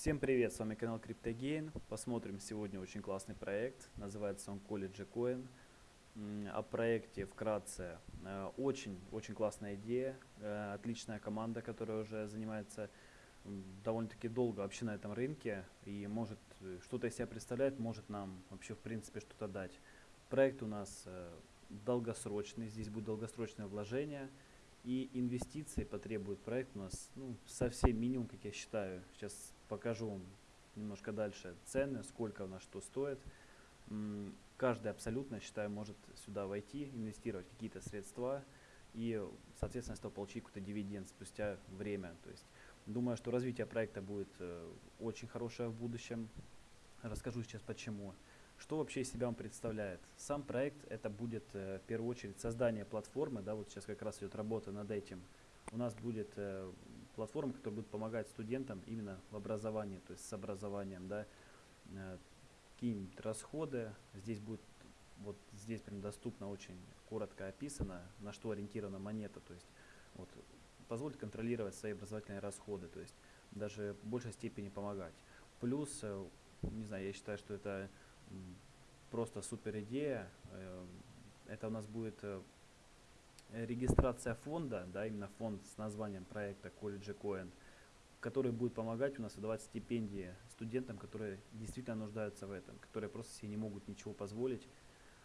Всем привет, с вами канал CryptoGain. Посмотрим сегодня очень классный проект, называется он College Coin. О проекте вкратце. Очень-очень э, классная идея, э, отличная команда, которая уже занимается довольно-таки долго вообще на этом рынке и может э, что-то из себя представляет, может нам вообще в принципе что-то дать. Проект у нас долгосрочный, здесь будет долгосрочное вложение и инвестиции потребует проект у нас ну, совсем минимум, как я считаю. Сейчас покажу вам немножко дальше цены, сколько у нас что стоит. Каждый абсолютно, считаю, может сюда войти, инвестировать какие-то средства и, соответственно, с этого получить какой-то дивиденд спустя время. То есть, думаю, что развитие проекта будет э, очень хорошее в будущем. Расскажу сейчас почему. Что вообще из себя он представляет? Сам проект это будет э, в первую очередь создание платформы, да, вот сейчас как раз идет работа над этим. У нас будет платформа, которая будет помогать студентам именно в образовании, то есть с образованием, да, э, какие-нибудь расходы. Здесь будет, вот здесь прям доступно очень коротко описано, на что ориентирована монета, то есть вот позволит контролировать свои образовательные расходы, то есть даже в большей степени помогать. Плюс, э, не знаю, я считаю, что это просто супер идея. Эм, это у нас будет э, регистрация фонда, да, именно фонд с названием проекта College Coin, который будет помогать у нас выдавать стипендии студентам, которые действительно нуждаются в этом, которые просто себе не могут ничего позволить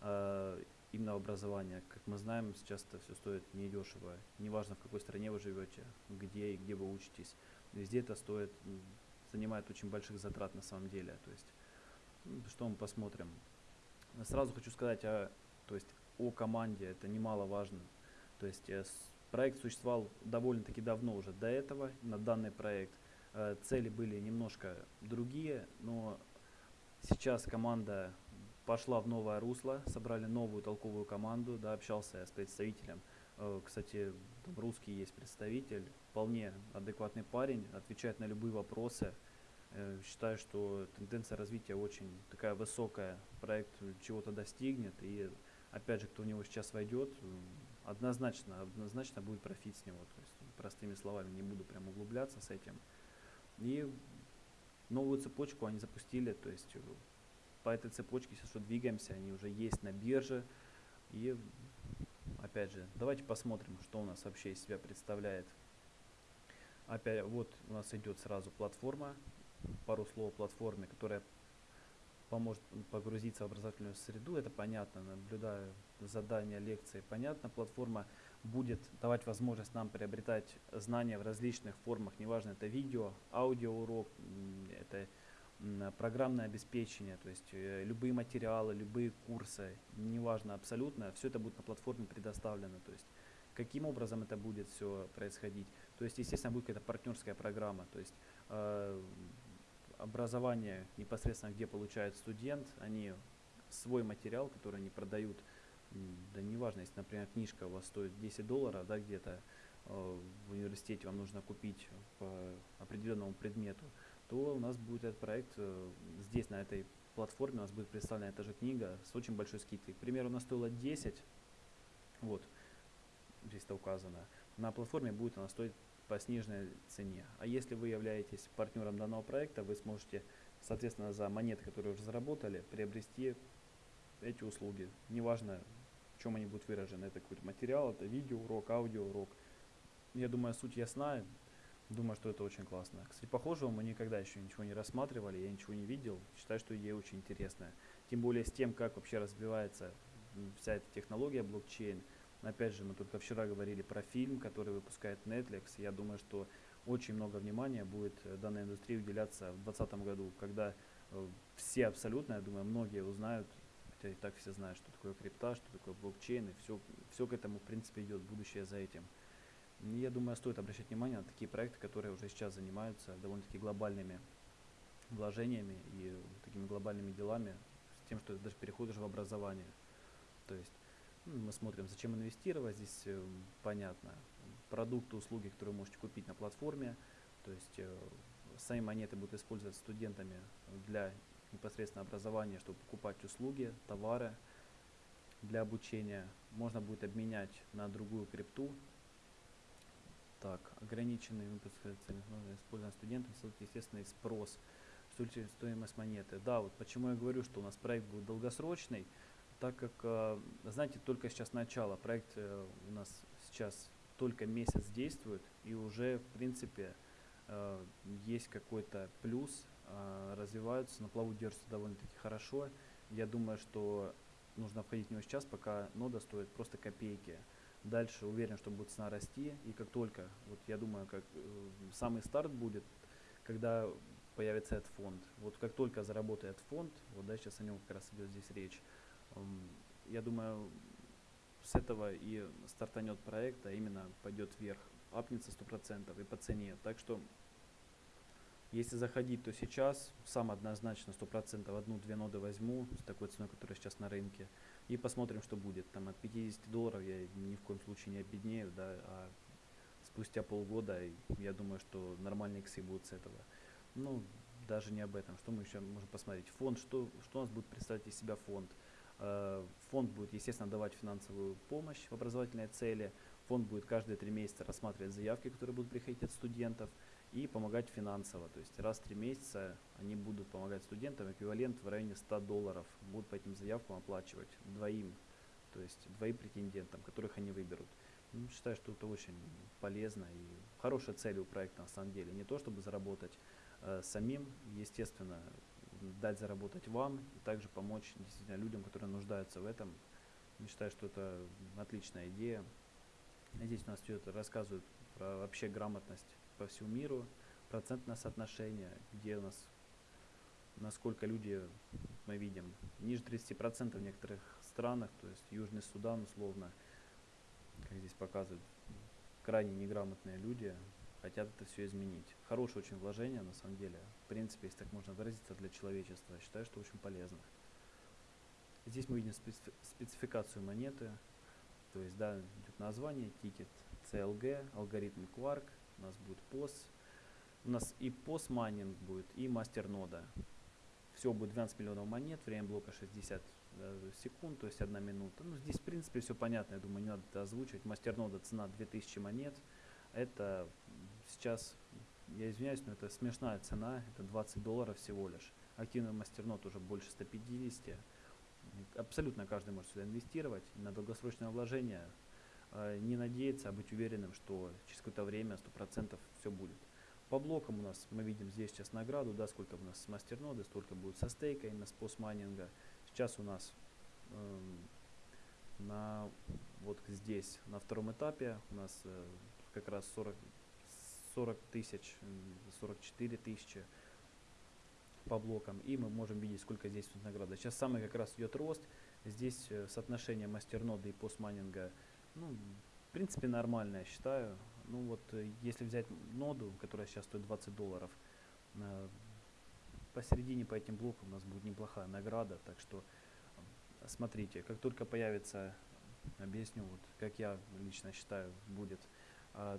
э, именно в образовании. Как мы знаем, сейчас это все стоит недешево. Неважно, в какой стране вы живете, где и где вы учитесь. Везде это стоит, занимает очень больших затрат на самом деле. То есть что мы посмотрим. Сразу хочу сказать о, то есть, о команде, это немаловажно. То есть э, проект существовал довольно-таки давно уже до этого, на данный проект. Э, цели были немножко другие, но сейчас команда пошла в новое русло, собрали новую толковую команду, да, общался я с представителем. Э, кстати, русский есть представитель, вполне адекватный парень, отвечает на любые вопросы. Считаю, что тенденция развития очень такая высокая, проект чего-то достигнет, и опять же, кто в него сейчас войдет, однозначно, однозначно будет профит с него, то есть простыми словами, не буду прям углубляться с этим. И новую цепочку они запустили, то есть э, по этой цепочке сейчас что двигаемся, они уже есть на бирже, и опять же, давайте посмотрим, что у нас вообще из себя представляет. Опять вот у нас идет сразу платформа, пару слов о платформе, которая поможет погрузиться в образовательную среду, это понятно, наблюдаю задания, лекции, понятно, платформа будет давать возможность нам приобретать знания в различных формах, неважно, это видео, аудиоурок, это программное обеспечение, то есть э, любые материалы, любые курсы, неважно абсолютно, все это будет на платформе предоставлено, то есть каким образом это будет все происходить. То есть, естественно, будет какая-то партнерская программа, то есть э, образование непосредственно, где получает студент, они свой материал, который они продают, да неважно, если, например, книжка у вас стоит 10 долларов, да, где-то э, в университете вам нужно купить по определенному предмету, то у нас будет этот проект э, здесь, на этой платформе, у нас будет представлена эта же книга с очень большой скидкой. К примеру, она стоила 10, вот, здесь это указано. На платформе будет она стоить по сниженной цене. А если вы являетесь партнером данного проекта, вы сможете, соответственно, за монеты, которые уже заработали, приобрести эти услуги. Неважно, в чем они будут выражены. Это какой-то материал, это видеоурок, аудиоурок. Я думаю, суть ясна. Думаю, что это очень классно. Кстати, похожего мы никогда еще ничего не рассматривали, я ничего не видел. Считаю, что идея очень интересная. Тем более с тем, как вообще развивается вся эта технология блокчейн. Опять же, мы только вчера говорили про фильм, который выпускает Netflix. Я думаю, что очень много внимания будет э, данной индустрии уделяться в 2020 году, когда э, все абсолютно, я думаю, многие узнают, хотя и так все знают, что такое крипта, что такое блокчейн, и все, все к этому, в принципе, идет будущее за этим. Я думаю, стоит обращать внимание на такие проекты, которые уже сейчас занимаются довольно-таки глобальными вложениями и такими глобальными делами, с тем, что это даже переходишь в образование. То есть мы смотрим, зачем инвестировать, здесь э, понятно. Продукты, услуги, которые вы можете купить на платформе, то есть э, сами монеты будут использоваться студентами для непосредственно образования, чтобы покупать услуги, товары для обучения. Можно будет обменять на другую крипту Так, ограниченный выпуск использование студентам, естественно, и спрос, стоимость монеты. Да, вот почему я говорю, что у нас проект будет долгосрочный, так как, э, знаете, только сейчас начало, проект э, у нас сейчас только месяц действует, и уже, в принципе, э, есть какой-то плюс, развиваются, на плаву держатся довольно-таки хорошо. Я думаю, что нужно входить в него сейчас, пока нода стоит просто копейки. Дальше уверен, что будет цена расти, и как только, вот я думаю, как самый старт будет, когда появится этот фонд. Вот как только заработает фонд, вот да, сейчас о нем как раз идет здесь речь, я думаю, с этого и стартанет проект, а именно пойдет вверх, апнется 100% и по цене. Так что, если заходить, то сейчас сам однозначно 100% одну-две ноды возьму с такой ценой, которая сейчас на рынке, и посмотрим, что будет. Там от 50 долларов я ни в коем случае не обеднею, да, а спустя полгода я думаю, что нормальные иксы будут с этого. Ну, даже не об этом. Что мы еще можем посмотреть? Фонд, что, что у нас будет представлять из себя фонд? Э, фонд будет, естественно, давать финансовую помощь в образовательные цели. Фонд будет каждые три месяца рассматривать заявки, которые будут приходить от студентов, и помогать финансово. То есть раз в три месяца они будут помогать студентам, эквивалент в районе 100 долларов будут по этим заявкам оплачивать двоим, то есть двоим претендентам, которых они выберут. Ну, считаю, что это очень полезно и хорошая цель у проекта на самом деле. Не то, чтобы заработать э, самим, естественно, дать заработать вам и также помочь действительно людям, которые нуждаются в этом. Я считаю, что это отличная идея. Здесь у нас все это рассказывают про вообще грамотность по всему миру, процентное соотношение, где у нас, насколько люди, мы видим, ниже 30% в некоторых странах, то есть Южный Судан условно, как здесь показывают, крайне неграмотные люди, хотят это все изменить. Хорошее очень вложение, на самом деле. В принципе, если так можно выразиться, для человечества. Я считаю, что очень полезно. Здесь мы видим спецификацию монеты. То есть, да, идет название, тикет CLG, алгоритм Quark, у нас будет POS. У нас и POS майнинг будет, и мастер нода. Все будет 12 миллионов монет, время блока 60 э, секунд, то есть 1 минута. Ну, здесь, в принципе, все понятно, я думаю, не надо это озвучивать. Мастер нода цена 2000 монет. Это сейчас, я извиняюсь, но это смешная цена, это 20 долларов всего лишь. Активный мастернот уже больше 150. Абсолютно каждый может сюда инвестировать на долгосрочное вложение. А, не надеяться, а быть уверенным, что через какое-то время 100% все будет. По блокам у нас, мы видим здесь сейчас награду, да, сколько у нас с мастерноды, столько будет со стейка, именно с постмайнинга. Сейчас у нас э, на, вот здесь, на втором этапе, у нас э, как раз 40, 40 тысяч, 44 тысячи по блокам, и мы можем видеть, сколько здесь награда. Сейчас самый как раз идет рост, здесь э, соотношение мастерноды и постмайнинга, ну, в принципе, нормальное, считаю. Ну вот, э, если взять ноду, которая сейчас стоит 20 долларов, э, посередине по этим блокам у нас будет неплохая награда, так что смотрите, как только появится, объясню, вот, как я лично считаю, будет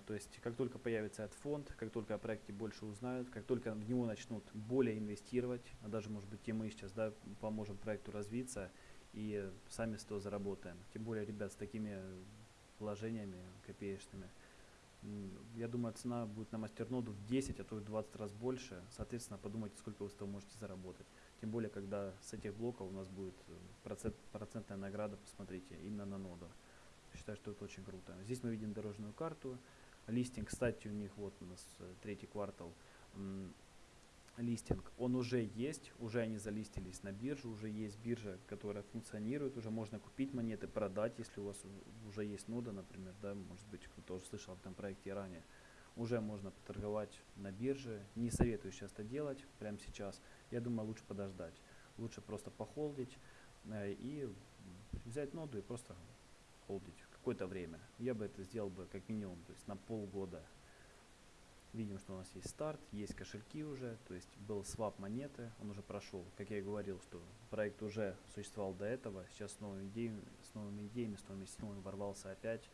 то есть, как только появится этот фонд, как только о проекте больше узнают, как только в него начнут более инвестировать, а даже, может быть, и мы сейчас да, поможем проекту развиться и сами с того заработаем. Тем более, ребят, с такими вложениями копеечными, я думаю, цена будет на мастерноду в 10, а то и 20 раз больше. Соответственно, подумайте, сколько вы с того можете заработать. Тем более, когда с этих блоков у нас будет э, процент, процентная награда, посмотрите, именно на ноду. Считаю, что это очень круто. Здесь мы видим дорожную карту. Листинг, кстати, у них вот у нас э, третий квартал листинг, он уже есть, уже они залистились на бирже, уже есть биржа, которая функционирует, уже можно купить монеты, продать, если у вас уже есть нода, например, да, может быть, кто-то уже слышал об этом проекте ранее, уже можно поторговать на бирже, не советую сейчас это делать прямо сейчас, я думаю, лучше подождать, лучше просто похолдить э, и взять ноду и просто холдить какое-то время. Я бы это сделал бы как минимум, то есть на полгода. Видим, что у нас есть старт, есть кошельки уже, то есть был свап монеты, он уже прошел. Как я и говорил, что проект уже существовал до этого, сейчас с новыми идеями, с новыми идеями, с новыми силами ворвался опять,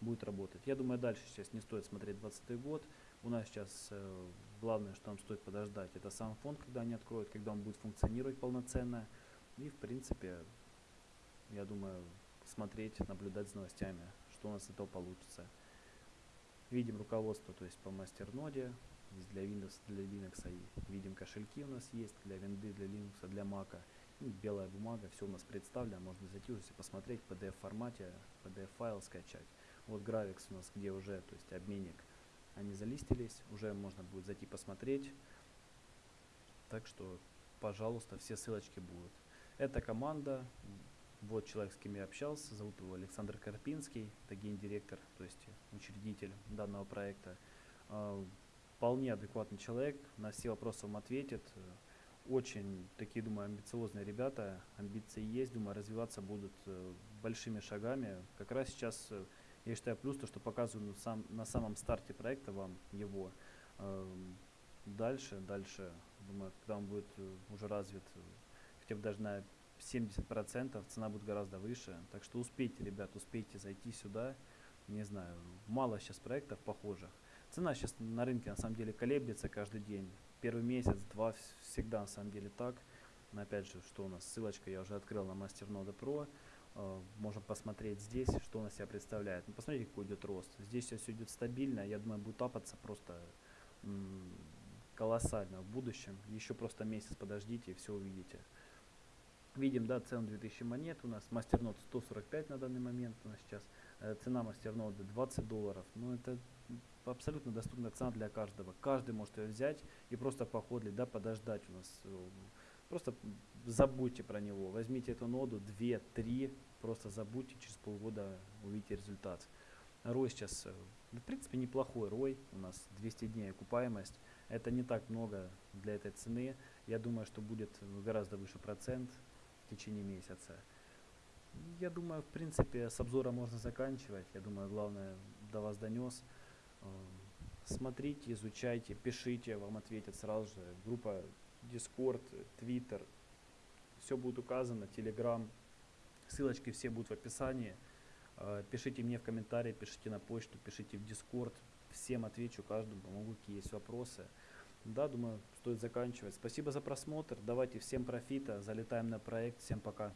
будет работать. Я думаю, дальше сейчас не стоит смотреть 20 год. У нас сейчас э, главное, что нам стоит подождать, это сам фонд, когда они откроют, когда он будет функционировать полноценно. И в принципе, я думаю, смотреть, наблюдать за новостями, что у нас из этого получится. Видим руководство, то есть по мастерноде, здесь для Windows, для Linux, и видим кошельки у нас есть, для винды, для Linux, для Mac. Ну, белая бумага, все у нас представлено, можно зайти уже посмотреть в PDF формате, PDF файл скачать. Вот Gravix у нас, где уже, то есть обменник, они залистились, уже можно будет зайти посмотреть. Так что, пожалуйста, все ссылочки будут. Эта команда, вот человек, с кем я общался, зовут его Александр Карпинский, это гендиректор, то есть учредитель данного проекта. А, вполне адекватный человек, на все вопросы вам ответит. Очень такие, думаю, амбициозные ребята, амбиции есть, думаю, развиваться будут э, большими шагами. Как раз сейчас, э, я считаю, плюс то, что показываю сам, на самом старте проекта вам его. Э, дальше, дальше, думаю, когда он будет уже развит, хотя бы даже на 70%, цена будет гораздо выше. Так что успейте, ребят, успейте зайти сюда. Не знаю, мало сейчас проектов похожих. Цена сейчас на рынке на самом деле колеблется каждый день. Первый месяц, два всегда на самом деле так. Но опять же, что у нас, ссылочка я уже открыл на MasterNode Pro. Uh, можем посмотреть здесь, что он из себя представляет. Ну, посмотрите, какой идет рост. Здесь все идет стабильно. Я думаю, будет апаться просто колоссально в будущем. Еще просто месяц подождите и все увидите. Видим, да, цену 2000 монет у нас. Мастернод 145 на данный момент у нас сейчас. Э, цена мастернода 20 долларов. Ну, это абсолютно доступная цена для каждого. Каждый может ее взять и просто походить, да, подождать у нас. Э, просто забудьте про него. Возьмите эту ноду 2-3, просто забудьте, через полгода увидите результат. Рой сейчас, э, в принципе, неплохой рой. У нас 200 дней окупаемость. Это не так много для этой цены. Я думаю, что будет гораздо выше процент в течение месяца. Я думаю, в принципе, с обзора можно заканчивать. Я думаю, главное до вас донес. Эм, смотрите, изучайте, пишите, вам ответят сразу же. Группа Discord, Twitter, все будет указано, Telegram. Ссылочки все будут в описании. Э, пишите мне в комментарии, пишите на почту, пишите в Discord. Всем отвечу, каждому помогу, какие есть вопросы. Да, думаю, стоит заканчивать. Спасибо за просмотр. Давайте всем профита. Залетаем на проект. Всем пока.